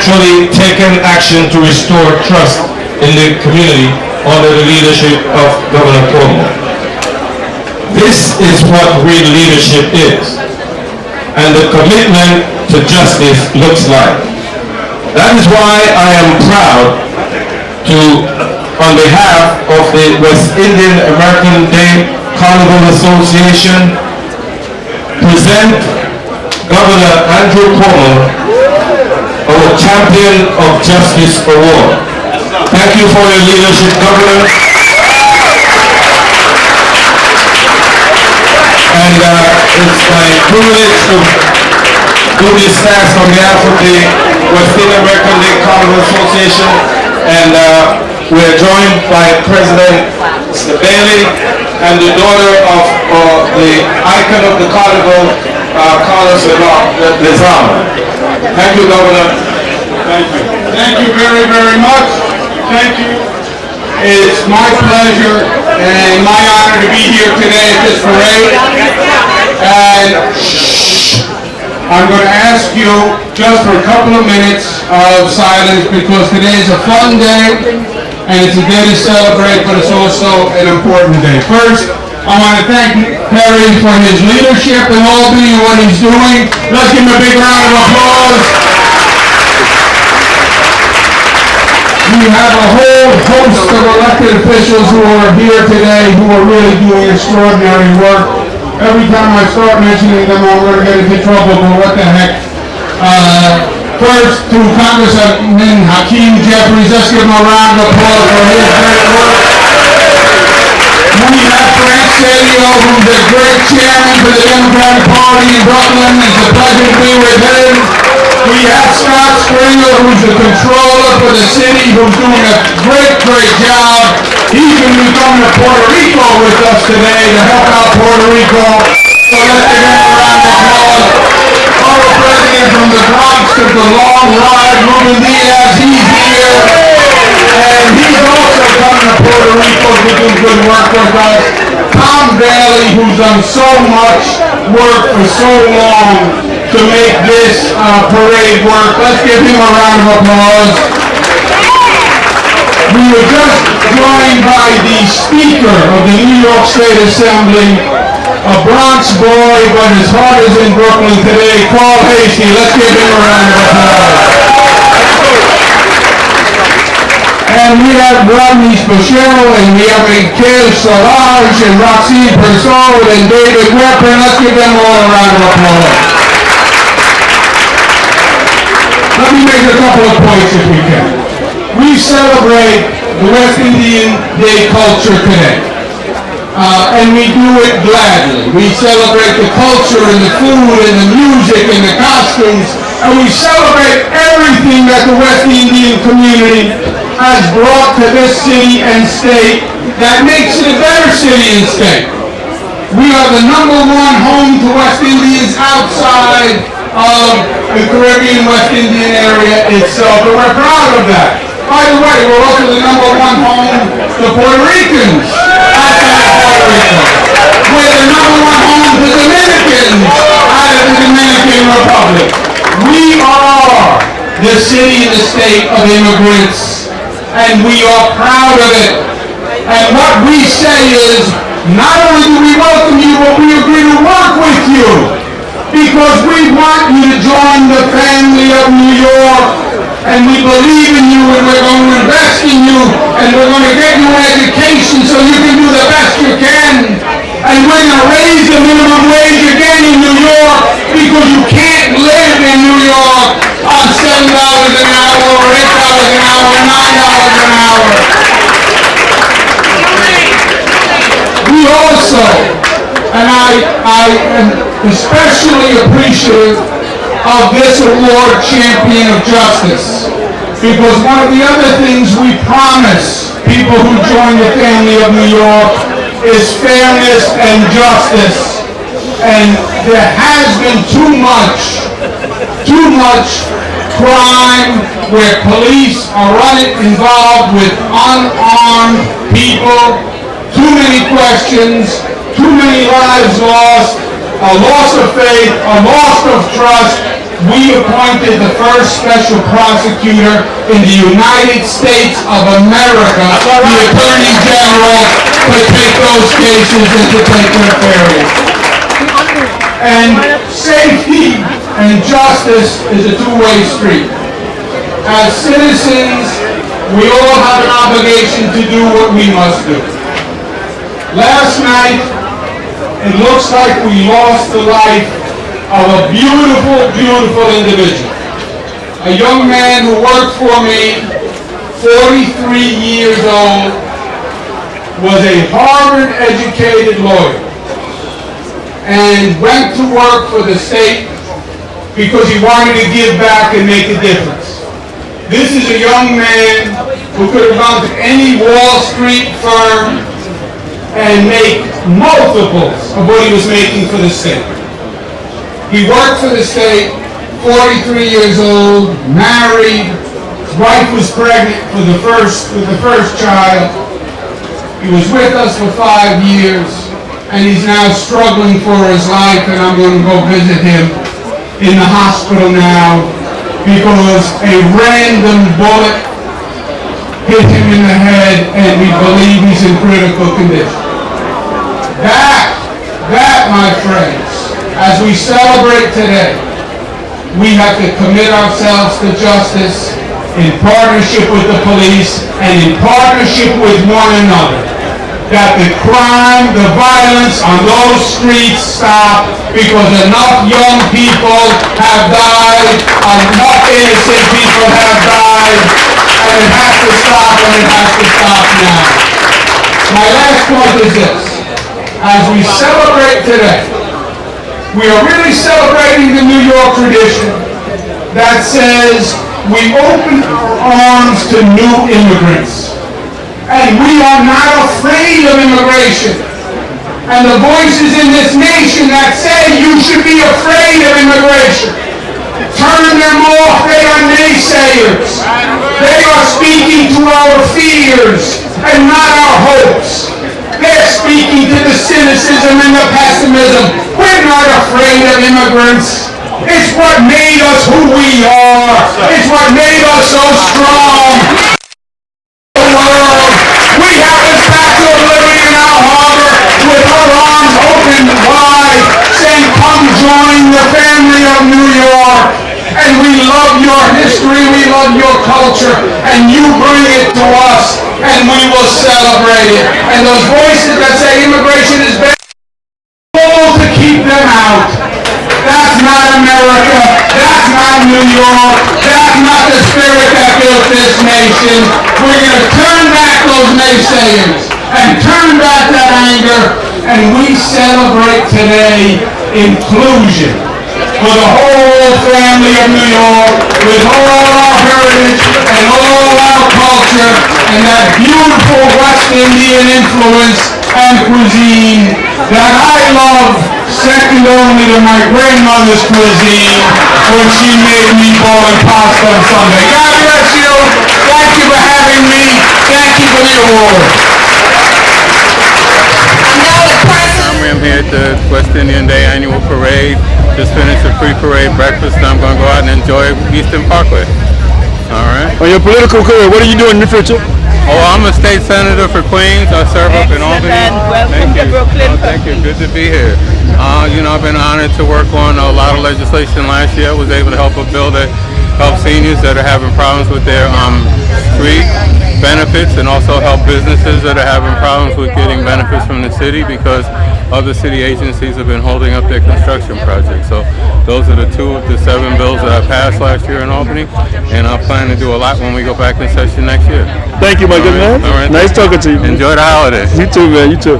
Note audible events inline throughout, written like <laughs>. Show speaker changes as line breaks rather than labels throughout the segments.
actually taken action to restore trust in the community under the leadership of Governor Cuomo. This is what real leadership is, and the commitment to justice looks like. That is why I am proud to, on behalf of the West Indian American Day Carnival Association, present Governor Andrew Cuomo our Champion of Justice Award. Thank you for your leadership, Governor. And uh, it's my privilege to do this task on behalf of the West Indian American League Carnival Association. And uh, we're joined by President. Bailey and the daughter of uh, the icon of the carnival, uh, Carlos Lezama. Thank you, Governor.
Thank you. Thank you very, very much. Thank you. It's my pleasure and my honor to be here today at this parade. And I'm going to ask you just for a couple of minutes of silence because today is a fun day and it's a day to celebrate, but it's also an important day. First, I want to thank Perry for his leadership in Albany and what he's doing. Let's give him a big round of applause. We have a whole host of elected officials who are here today who are really doing extraordinary work. Every time I start mentioning them, I'm going to get into trouble, but what the heck. Uh, first, to Congressman Hakeem Jeffries, let's give him a round of applause for his great work. We have Frank Seddio, who's a great chairman for the Democratic Party in Brooklyn. It's a pleasure to be with him. We have Scott Stringer, who's the controller for the city, who's doing a great, great job. He's going to be coming to Puerto Rico with us today to help out Puerto Rico. So let's give him a round of applause. Our president from the Bronx took the long ride, Ruben Diaz, he's here. And he's also coming to Puerto Rico to do good work with us. Tom Bailey, who's done so much work for so long to make this uh, parade work. Let's give him a round of applause. We were just joined by the Speaker of the New York State Assembly, a Bronx boy, but his heart is in Brooklyn today, Carl Heastie. Let's give him a round of applause. Spachero, and we have Mikhail Solange, and Roxy Persaud, and David Weprin. Let's give them all a round of applause. Let me make a couple of points if we can. We celebrate the West Indian Day culture today. Uh, and we do it gladly. We celebrate the culture and the food and the music and the costumes, and we celebrate everything that the West Indian community has brought to this city and state that makes it a better city and state. We are the number one home to West Indians outside of the Caribbean West Indian area itself, and we're proud of that. By the way, we're also the number one home to Puerto Ricans of Puerto Rico. We're the number one home to Dominicans out of the Dominican Republic. We are the city and the state of immigrants, and we are proud of it. And what we say is, not only do we welcome you, but we agree to work with you because we want you to join the family of New York and we believe in you and we're going to invest in you and we're going to get you an education so you can do the best you can and we're going to raise the minimum wage again in New York because you can't live in New York on seven dollars an hour or eight dollars an hour or nine dollars an hour. We also, and I, I am especially appreciative of this award, Champion of Justice. Because one of the other things we promise people who join the family of New York is fairness and justice. And there has been too much, too much crime where police are running involved with unarmed people, too many questions, too many lives lost, a loss of faith, a loss of trust, we appointed the first special prosecutor in the United States of America, the Attorney General, to take those cases and to take their fairness. And safety and justice is a two-way street. As citizens, we all have an obligation to do what we must do. Last night, it looks like we lost the life of a beautiful, beautiful individual. A young man who worked for me, 43 years old, was a Harvard-educated lawyer and went to work for the state because he wanted to give back and make a difference. This is a young man who could have gone to any Wall Street firm and make multiples of what he was making for the state. He worked for the state, 43 years old, married, his wife was pregnant for the first, with the first child. He was with us for five years, and he's now struggling for his life, and I'm going to go visit him in the hospital now because a random bullet hit him in the head, and we believe he's in critical condition. That, that, my friends, as we celebrate today, we have to commit ourselves to justice in partnership with the police and in partnership with one another. That the crime, the violence on those streets stop because enough young people have died, enough innocent people have died, and it has to stop and it has to stop now. My last point is this. As we celebrate today, we are really celebrating the New York tradition that says we open our arms to new immigrants. And we are not afraid of immigration. And the voices in this nation that say you should be afraid of immigration, turn them off. They are naysayers. They are speaking to our fears and not our hopes. They're speaking to the cynicism and the pessimism. We're not afraid of immigrants. It's what made us who we are. It's what made us so strong. The world. We have the Statue of Liberty in our harbor with her arms open wide, saying, come join the family of New York. And we love your history, we love your culture, and you bring it to us, and we will And those voices that say immigration is bad, to keep them out. That's not America. That's not New York. That's not the spirit that built this nation. We're going to turn back those naysayers and turn back that anger. And we celebrate today inclusion for the whole family of New York, with all our heritage and all our culture, and that beautiful West Indian influence and cuisine that I love second only to my grandmother's cuisine when she made meatball and pasta on Sunday. God bless you. Thank you for having me. Thank you for the award.
I'm here at the West Indian Day Annual Parade. Just finished the pre-parade breakfast. I'm going to go out and enjoy Eastern Parkway. All right.
On your political career, what are you doing in the future?
Oh, I'm a state senator for Queens. I serve up in Albany.
Welcome
thank
to
you.
Brooklyn.
Oh, thank you. Good to be here. Uh, you know, I've been honored to work on a lot of legislation last year. I was able to help a bill that help seniors that are having problems with their um, street benefits and also help businesses that are having problems with getting benefits from the city because other city agencies have been holding up their construction projects. So those are the two of the seven bills that I passed last year in Albany, and I plan to do a lot when we go back in session next year.
Thank you, my good
All right,
man.
all right.
Nice talking to you.
Enjoy the holidays.
You too, man. You too.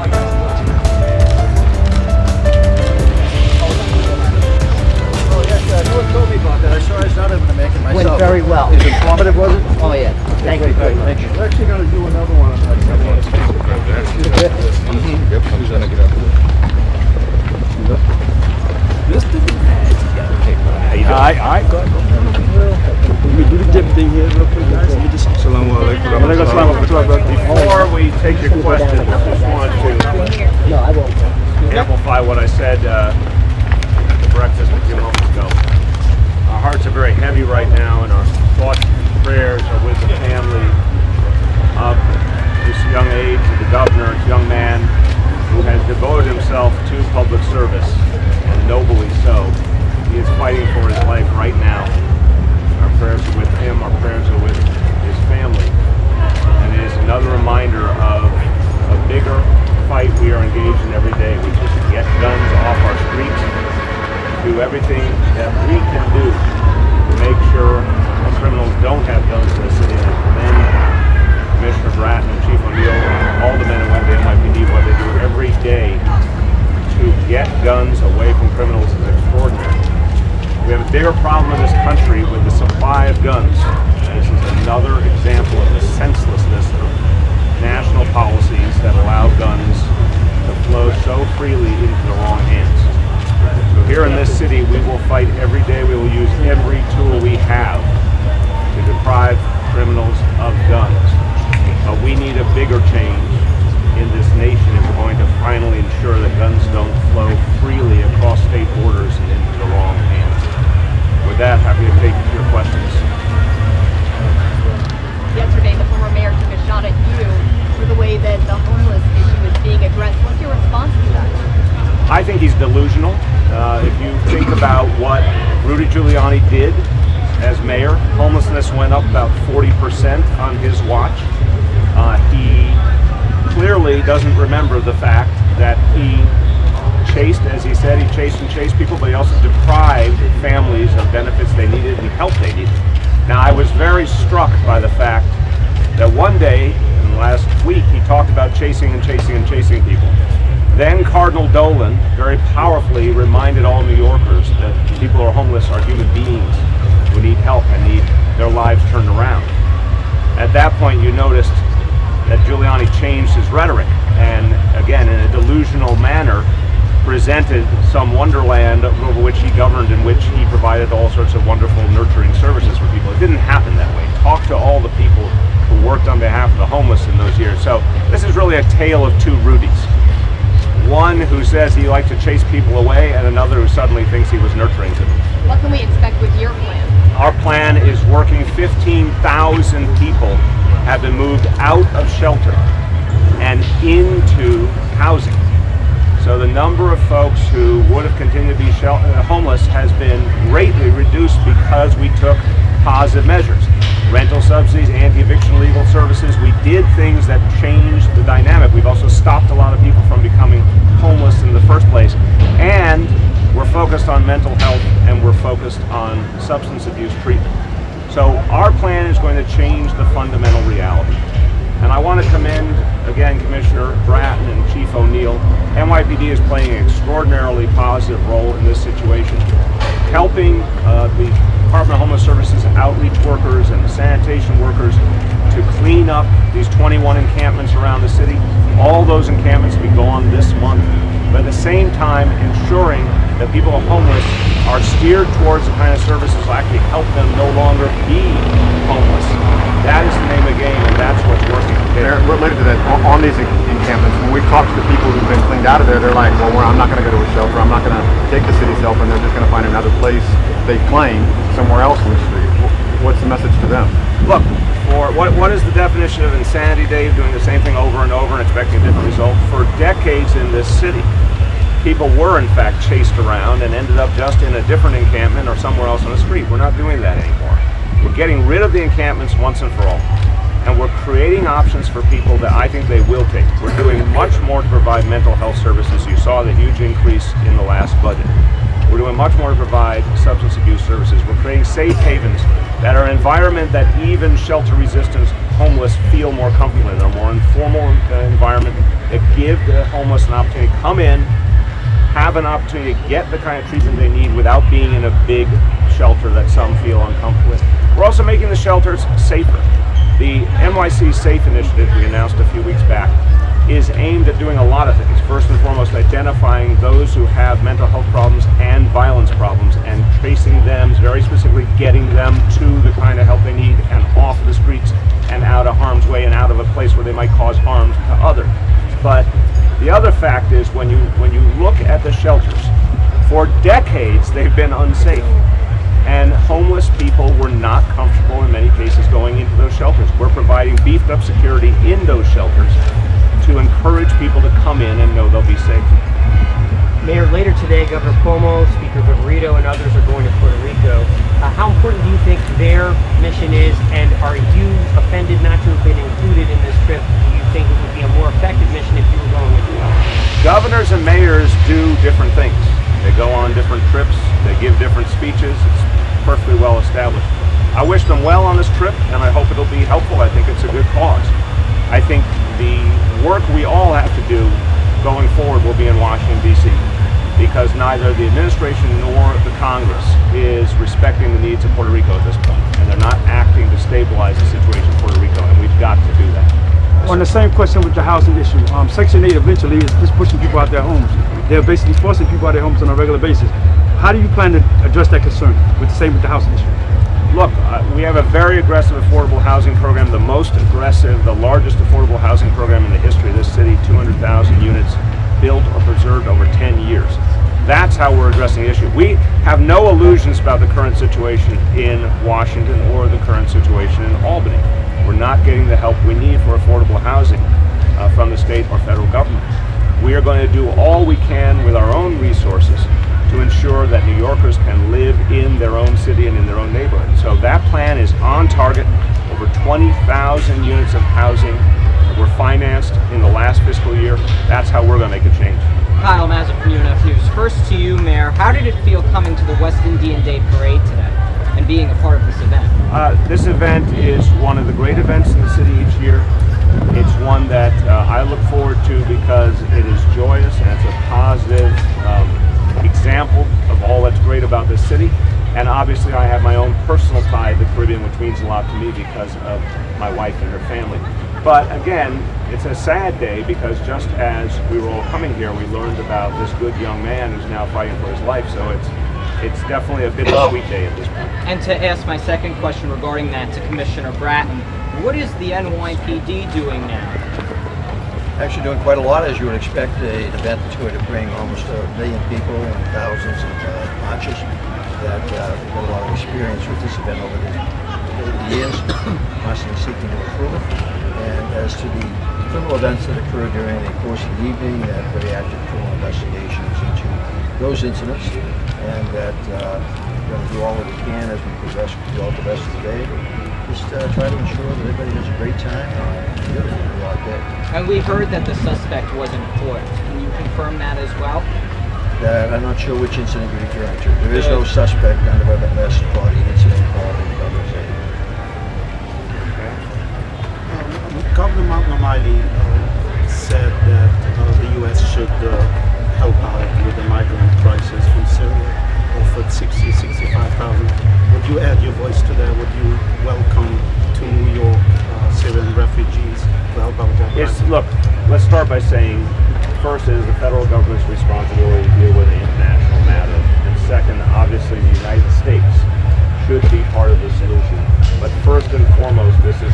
Went very well.
Is informative, was it?
Oh, yeah. Thank you very much.
We're actually gonna do another one <laughs> All right,
all right, go. Let me do the dip thing here real quick. Let me just...
Before we take your questions, I just want to amplify what I said uh, at the breakfast a few moments ago. Our hearts are very heavy right now, and our thoughts and prayers are with the family of this young age, of the governor, this young man who has devoted himself to public service, and nobly so. He is fighting for his life right now. Our prayers are with him. Our prayers are with his family. And it is another reminder of a bigger fight we are engaged in every day, We just get guns off our streets, do everything that we can wrong hands. So here in this city, we will fight every day. We will use every tool we have to deprive criminals of guns. But we need a bigger change in this nation if we're going to finally ensure that guns don't flow freely across state borders and into the wrong hands. With that, happy to take your questions.
Yesterday, the former mayor took a shot at you for the way that the homeless issue is being addressed. What's your response to that?
I think he's delusional. Uh, if you think about what Rudy Giuliani did as mayor, homelessness went up about 40% on his watch. Uh, he clearly doesn't remember the fact that he chased, as he said, he chased and chased people, but he also deprived families of benefits they needed and help they needed. Now, I was very struck by the fact that one day, in the last week, he talked about chasing and chasing and chasing people. Then Cardinal Dolan very powerfully reminded all New Yorkers that people who are homeless are human beings who need help and need their lives turned around. At that point, you noticed that Giuliani changed his rhetoric and, again, in a delusional manner, presented some wonderland over which he governed, in which he provided all sorts of wonderful, nurturing services for people. It didn't happen that way. Talk to all the people who worked on behalf of the homeless in those years. So this is really a tale of two Rudys. One who says he likes to chase people away, and another who suddenly thinks he was nurturing them.
What can we expect with your plan?
Our plan is working 15,000 people have been moved out of shelter and into housing. So the number of folks who would have continued to be uh, homeless has been greatly reduced because we took positive measures. Rental subsidies, anti-eviction legal services. We did things that changed the dynamic. We've also stopped a lot of people from becoming homeless in the first place. And we're focused on mental health and we're focused on substance abuse treatment. So our plan is going to change the fundamental reality. And I want to commend, again, Commissioner Bratton and Chief O'Neill. NYPD is playing an extraordinarily positive role in this situation, helping uh, the Department of Homeless Services outreach workers and the sanitation workers to clean up these 21 encampments around the city. All those encampments will be gone this month, but at the same time ensuring that people homeless are steered towards the kind of services that actually help them no longer be homeless. That is the name of the game, and that's what's working.
Mayor, related to that, on- on these encampments, when we talk to the people who've been cleaned out of there, they're like, well, I'm not going to go to place they claim somewhere else in the street. What's the message to them?
Look, for what, what is the definition of insanity, Dave? Doing the same thing over and over and expecting a different result? For decades in this city, people were in fact chased around and ended up just in a different encampment or somewhere else on the street. We're not doing that anymore. We're getting rid of the encampments once and for all. And we're creating options for people that I think they will take. We're doing much more to provide mental health services. You saw the huge increase in the last budget. We're doing much more to provide substance abuse services. We're creating safe havens that are an environment that even shelter resistant homeless feel more comfortable in. A more informal uh, environment that give the homeless an opportunity to come in, have an opportunity to get the kind of treatment they need without being in a big shelter that some feel uncomfortable with. We're also making the shelters safer. The NYC Safe initiative we announced a few weeks back is aimed at doing a lot of things. First and foremost, identifying those who have mental health problems and violence problems and tracing them, very specifically getting them to the kind of help they need and off the streets and out of harm's way and out of a place where they might cause harm to others. But the other fact is when you when you look at the shelters, for decades they've been unsafe. And homeless people were not comfortable in many cases going into those shelters. We're providing beefed up security in those shelters to encourage people to come in and know they'll be safe.
Mayor, later today, Governor Cuomo, Speaker Viverito, and others are going to Puerto Rico. Uh, how important do you think their mission is, and are you offended not to have been included in this trip? Do you think it would be a more effective mission if you were going as well?
Governors and mayors do different things. They go on different trips. They give different speeches. It's perfectly well established. I wish them well on this trip, and I hope it'll be helpful. I think it's a good cause. I think the work we all have to do going forward will be in Washington, D.C. because neither the administration nor the Congress is respecting the needs of Puerto Rico at this point, and they're not acting to stabilize the situation in Puerto Rico, and we've got to do that.
On the same question with the housing issue, um, Section 8 eventually is just pushing people out of their homes. They're basically forcing people out of their homes on a regular basis. How do you plan to address that concern with the same with the housing issue?
Look, uh, we have a very aggressive affordable housing program, the most aggressive, the largest affordable housing program in the history of this city, 200,000 units built or preserved over 10 years. That's how we're addressing the issue. We have no illusions about the current situation in Washington or the current situation in Albany. We're not getting the help we need for affordable housing uh, from the state or federal government. We are going to do all we can with our own resources to ensure that New Yorkers can live in their own city and in their own neighborhood. So that plan is on target. Over 20,000 units of housing were financed in the last fiscal year. That's how we're going to make a change.
Kyle Mazza from UNF News. First to you, Mayor. How did it feel coming to the West Indian Day Parade today and being a part of this event?
Uh, this event is one of the great events in the city each year. It's one that uh, I look forward to because it is joyous and it's a positive um, example all that's great about this city. And obviously I have my own personal tie to the Caribbean, which means a lot to me because of my wife and her family. But again, it's a sad day because just as we were all coming here, we learned about this good young man who's now fighting for his life. So it's it's definitely a bittersweet day at this point.
And to ask my second question regarding that to Commissioner Bratton, what is the NYPD doing now?
Actually doing quite a lot, as you would expect, an event that's going to bring almost a million people and thousands of uh, that uh, have got a lot of experience with this event over the, over the years, <coughs> constantly seeking to it. And as to the criminal events that occurred during the course of the evening, that very active criminal investigations into those incidents, and that uh, we're going to do all that we can as we progress throughout the rest of the day. Just uh, try to ensure that everybody has a great time and really day.
And we heard that the suspect was in court. Can you confirm that as well?
Uh, I'm not sure which incident you're referring to. There is no suspect on the West Party incident involving Governor's Aide.
Governor O'Malley uh, said that uh, the U.S. should uh, help out with the migrant crisis from Syria, offered 60, 65,000. Would you add your voice to that? Would you welcome to New York uh, Syrian refugees to help out with that crisis?
look, let's start by saying, first, it is the federal government's responsibility to deal with an international matter. And second, obviously, the United States should be part of the solution. But first and foremost, this is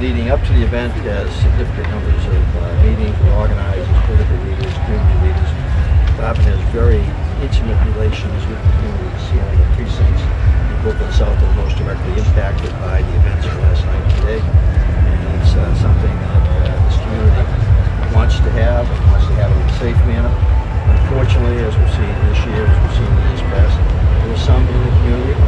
leading up to the
event has significant numbers of uh, meetings with organizers, political leaders, community leaders. Department has very intimate relations with the communities here in the precincts in and south are most directly impacted by the events of last night and today. And it's uh, something that uh, this community wants to have and wants to have in a safe manner. Unfortunately, as we've seen this year, as we've seen in years past, there are some in the community,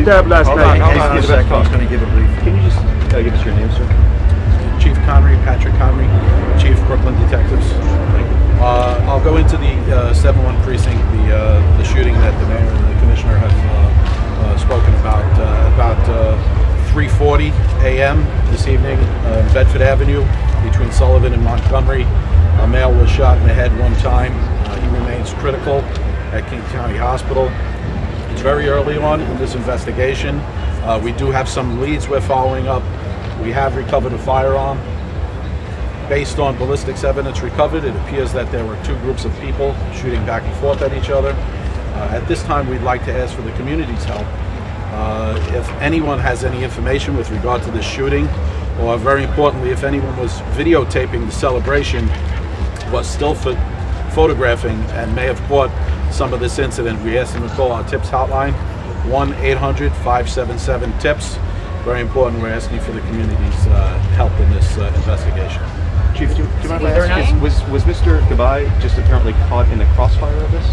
a
young stabbed last
Hold
night.
on, hold on a second.
He's going to give a brief.
Can you just uh, give us your name, sir?
Chief Conry, Patrick Conry, Chief Brooklyn Detectives. Uh, I'll go into the uh, 7-1 precinct, the uh, the shooting that the mayor and the commissioner have uh, uh, spoken about. Uh, about uh, 3:40 a.m. this evening, uh, Bedford Avenue, between Sullivan and Montgomery, a male was shot in the head one time. Uh, he remains critical at King County Hospital. Very early on in this investigation. Uh, we do have some leads we're following up. We have recovered a firearm. Based on ballistics evidence recovered, it appears that there were two groups of people shooting back and forth at each other. Uh, at this time, we'd like to ask for the community's help. Uh, if anyone has any information with regard to this shooting, or very importantly, if anyone was videotaping the celebration, was still pho- photographing and may have caught some of this incident, we ask them to call our TIPS hotline, 1-800-577-TIPS. Very important, we're asking for the community's uh, help in this uh, investigation.
Chief, do, do you mind if
Was
I ask, is- was, was Mr. Gabay just apparently caught in the crossfire of this?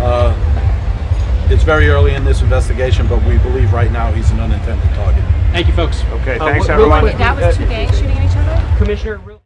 Uh, It's very early in this investigation, but we believe right now he's an unintended target.
Thank you, folks.
Okay,
Uh,
thanks everyone.
quick,
That was two gangs shooting at each other?
Commissioner, real-